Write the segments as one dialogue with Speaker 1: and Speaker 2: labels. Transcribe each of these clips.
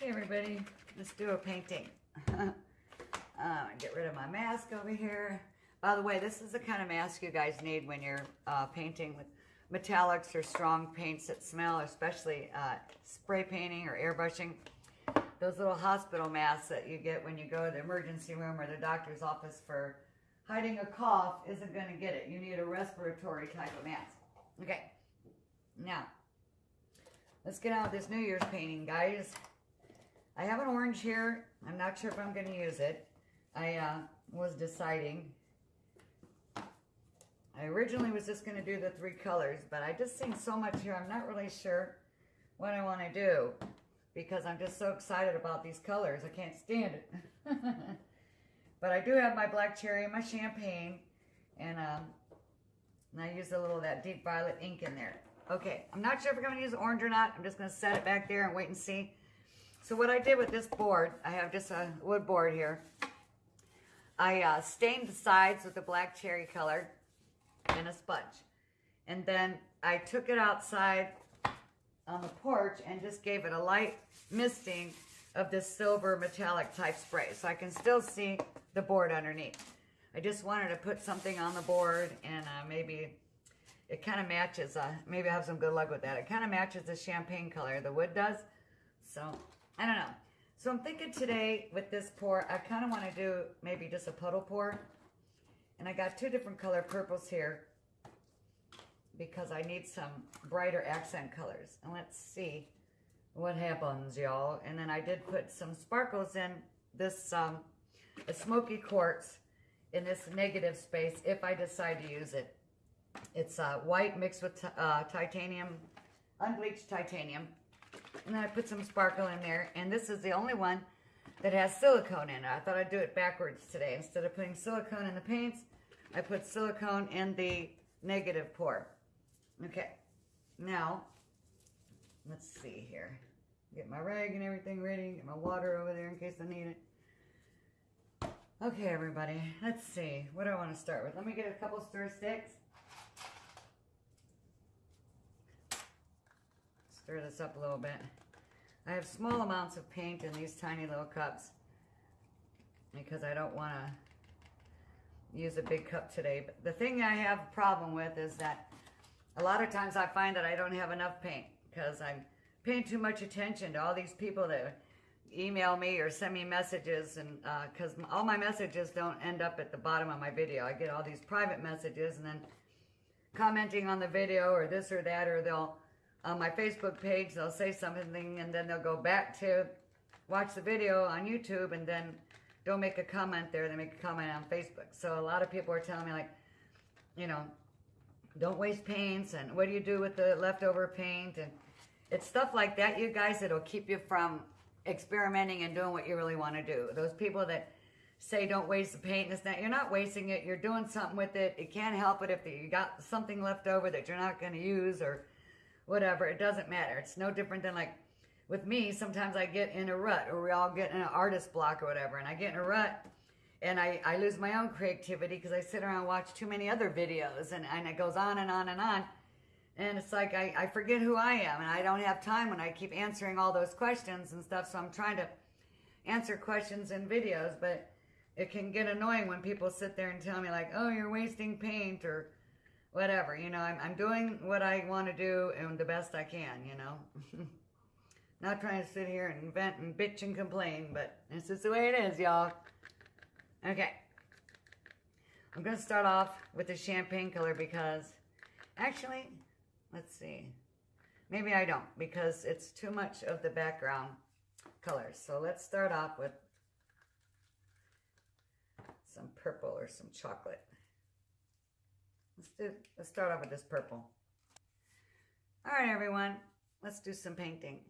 Speaker 1: Everybody, let's do a painting. uh, get rid of my mask over here. By the way, this is the kind of mask you guys need when you're uh, painting with metallics or strong paints that smell, especially uh, spray painting or airbrushing. Those little hospital masks that you get when you go to the emergency room or the doctor's office for hiding a cough isn't going to get it. You need a respiratory type of mask. Okay, now let's get out this New Year's painting, guys. I have an orange here. I'm not sure if I'm going to use it. I uh, was deciding. I originally was just going to do the three colors, but I just seen so much here. I'm not really sure what I want to do because I'm just so excited about these colors. I can't stand it. but I do have my black cherry and my champagne, and, um, and I use a little of that deep violet ink in there. Okay, I'm not sure if I'm going to use orange or not. I'm just going to set it back there and wait and see. So what I did with this board, I have just a wood board here. I uh, stained the sides with the black cherry color and a sponge. And then I took it outside on the porch and just gave it a light misting of this silver metallic type spray. So I can still see the board underneath. I just wanted to put something on the board and uh, maybe it kind of matches, uh, maybe I have some good luck with that. It kind of matches the champagne color, the wood does. So, I don't know. So I'm thinking today with this pour, I kind of want to do maybe just a puddle pour. And I got two different color purples here because I need some brighter accent colors. And let's see what happens, y'all. And then I did put some sparkles in this um, a smoky quartz in this negative space if I decide to use it. It's uh, white mixed with uh, titanium, unbleached titanium. And then I put some sparkle in there. And this is the only one that has silicone in it. I thought I'd do it backwards today. Instead of putting silicone in the paints, I put silicone in the negative pour. Okay, now, let's see here. Get my rag and everything ready. Get my water over there in case I need it. Okay, everybody, let's see. What do I want to start with? Let me get a couple stir sticks. Stir this up a little bit. I have small amounts of paint in these tiny little cups because I don't want to use a big cup today. But the thing I have a problem with is that a lot of times I find that I don't have enough paint because I'm paying too much attention to all these people that email me or send me messages and because uh, all my messages don't end up at the bottom of my video. I get all these private messages and then commenting on the video or this or that or they'll on my Facebook page they'll say something and then they'll go back to watch the video on YouTube and then don't make a comment there. They make a comment on Facebook. So a lot of people are telling me like, you know, don't waste paints and what do you do with the leftover paint and it's stuff like that you guys that'll keep you from experimenting and doing what you really want to do. Those people that say don't waste the paint and that you're not wasting it you're doing something with it. You can't help it if you got something left over that you're not going to use or whatever. It doesn't matter. It's no different than like with me sometimes i get in a rut or we all get in an artist block or whatever and i get in a rut and I, I lose my own creativity because I sit around watch too many other videos and, and it goes on and on and on. And it's like I, I forget who I am and I don't have time when I keep answering all those questions and stuff. So I'm trying to answer questions in videos, but it can get annoying when people sit there and tell me like, oh, you're wasting paint or whatever. You know, I'm, I'm doing what I want to do and the best I can, you know. Not trying to sit here and vent and bitch and complain, but this is the way it is, y'all. Okay. I'm going to start off with the champagne color because, actually, let's see. Maybe I don't because it's too much of the background colors. So let's start off with some purple or some chocolate. Let's do, let's start off with this purple. All right, everyone, let's do some painting.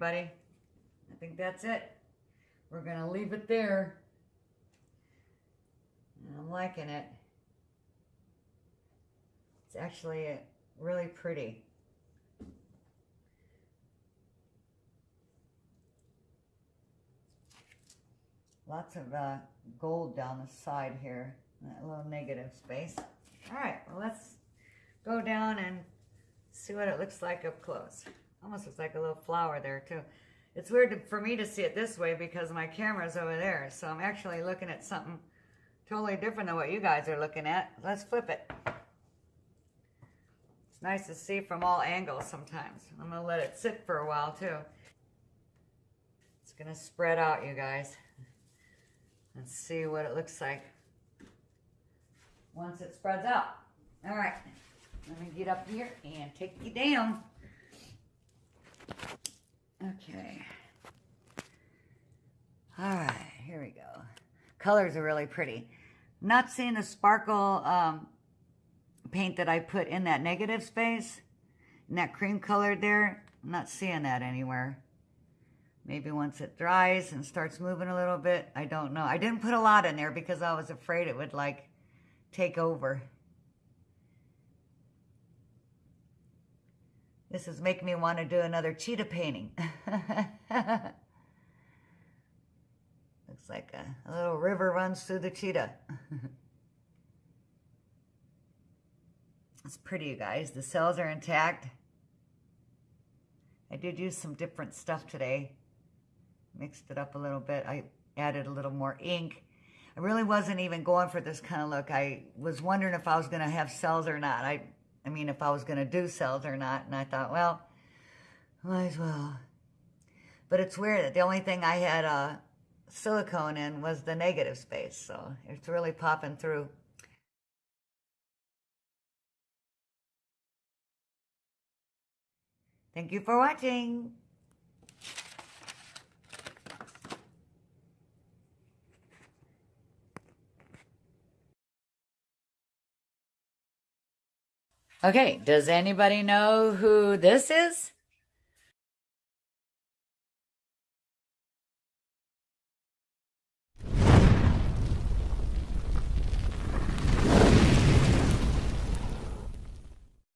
Speaker 1: Everybody. I think that's it. We're going to leave it there. I'm liking it. It's actually uh, really pretty. Lots of uh, gold down the side here, that little negative space. All right, well, let's go down and see what it looks like up close. Almost looks like a little flower there, too. It's weird to, for me to see it this way because my camera's over there, so I'm actually looking at something totally different than what you guys are looking at. Let's flip it. It's nice to see from all angles sometimes. I'm going to let it sit for a while, too. It's going to spread out, you guys. Let's see what it looks like once it spreads out. All right, let me get up here and take you down. Okay. All right, here we go. Colors are really pretty. Not seeing the sparkle um, paint that I put in that negative space, in that cream color there. I'm not seeing that anywhere. Maybe once it dries and starts moving a little bit, I don't know. I didn't put a lot in there because I was afraid it would like take over. This is making me want to do another cheetah painting. Looks like a, a, little river runs through the cheetah. it's pretty, you guys. The cells are intact. I did use some different stuff today. Mixed it up a little bit. I added a little more ink. I really wasn't even going for this kind of look. I was wondering if I was going to have cells or not. I I mean, if I was going to do cells or not. And I thought, well, might as well. But it's weird that the only thing I had uh, silicone in was the negative space. So it's really popping through. Thank you for watching. Okay, does anybody know who this is?